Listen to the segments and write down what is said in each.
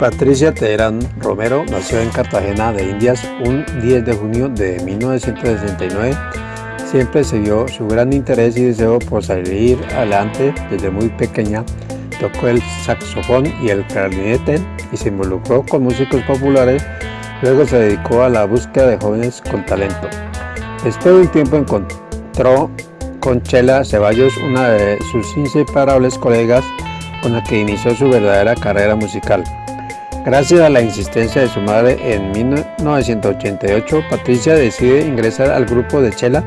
Patricia Teherán Romero nació en Cartagena de Indias un 10 de junio de 1969. Siempre se vio su gran interés y deseo por salir adelante desde muy pequeña. Tocó el saxofón y el clarinete y se involucró con músicos populares. Luego se dedicó a la búsqueda de jóvenes con talento. Después de un tiempo encontró con Chela Ceballos, una de sus inseparables colegas con la que inició su verdadera carrera musical. Gracias a la insistencia de su madre, en 1988 Patricia decide ingresar al grupo de Chela,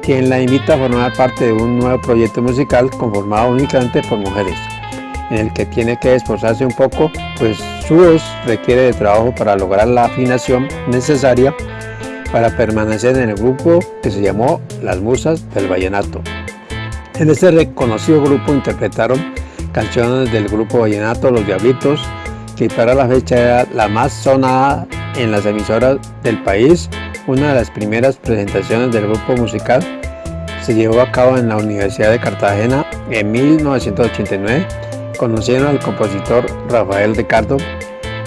quien la invita a formar parte de un nuevo proyecto musical conformado únicamente por mujeres, en el que tiene que esforzarse un poco, pues su voz requiere de trabajo para lograr la afinación necesaria para permanecer en el grupo que se llamó Las Musas del Vallenato. En este reconocido grupo interpretaron canciones del grupo Vallenato Los Diablitos, que para la fecha era la más sonada en las emisoras del país. Una de las primeras presentaciones del grupo musical se llevó a cabo en la Universidad de Cartagena en 1989. Conocieron al compositor Rafael Ricardo,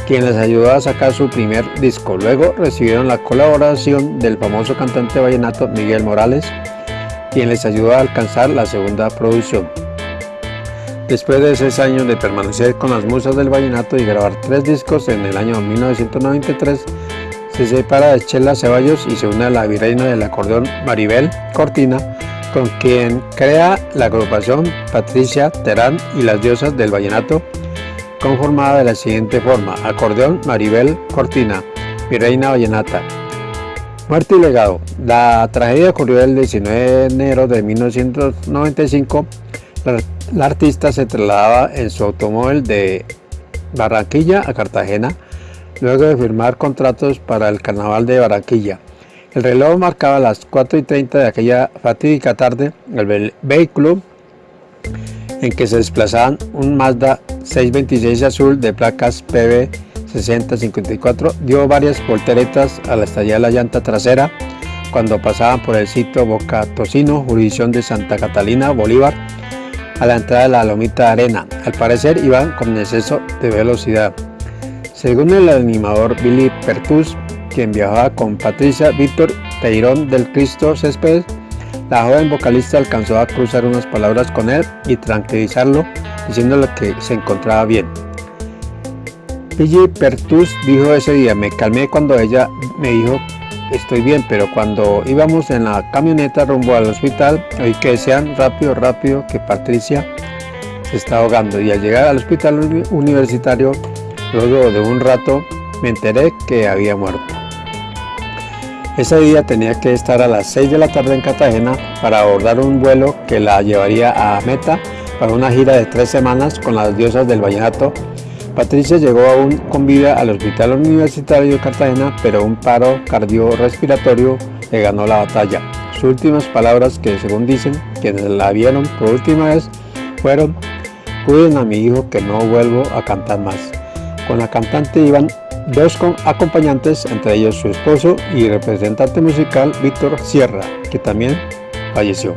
quien les ayudó a sacar su primer disco. Luego recibieron la colaboración del famoso cantante vallenato Miguel Morales, quien les ayudó a alcanzar la segunda producción. Después de seis años de permanecer con las musas del vallenato y grabar tres discos en el año 1993, se separa de Chela Ceballos y se une a la virreina del acordeón Maribel Cortina, con quien crea la agrupación Patricia Terán y las diosas del vallenato, conformada de la siguiente forma, acordeón Maribel Cortina, virreina vallenata. Muerte y legado. La tragedia ocurrió el 19 de enero de 1995 la, artista se trasladaba en su automóvil de Barranquilla a Cartagena luego de firmar contratos para el Carnaval de Barranquilla. El reloj marcaba las 4 y 30 de aquella fatídica tarde. El vehículo en que se desplazaban un Mazda 626 azul de placas PB 6054 dio varias volteretas al estallar la llanta trasera cuando pasaban por el sitio Boca Tocino, jurisdicción de Santa Catalina, Bolívar, a la entrada de la lomita arena. Al parecer iban con exceso de velocidad. Según el animador Billy Pertus, quien viajaba con Patricia Víctor Teirón del Cristo Céspedes, la joven vocalista alcanzó a cruzar unas palabras con él y tranquilizarlo, diciéndole que se encontraba bien. Billy Pertus dijo ese día, me calmé cuando ella me dijo estoy bien, pero cuando íbamos en la camioneta rumbo al hospital, oí que decían rápido, rápido que Patricia se está ahogando y al llegar al hospital universitario, luego de un rato, me enteré que había muerto. Ese día tenía que estar a las 6 de la tarde en Cartagena para abordar un vuelo que la llevaría a Meta para una gira de tres semanas con las diosas del vallenato Patricia llegó aún con vida al Hospital Universitario de Cartagena, pero un paro cardiorrespiratorio le ganó la batalla. Sus últimas palabras, que según dicen quienes la vieron por última vez, fueron Cuiden a mi hijo que no vuelvo a cantar más. Con la cantante iban dos acompañantes, entre ellos su esposo y representante musical Víctor Sierra, que también falleció.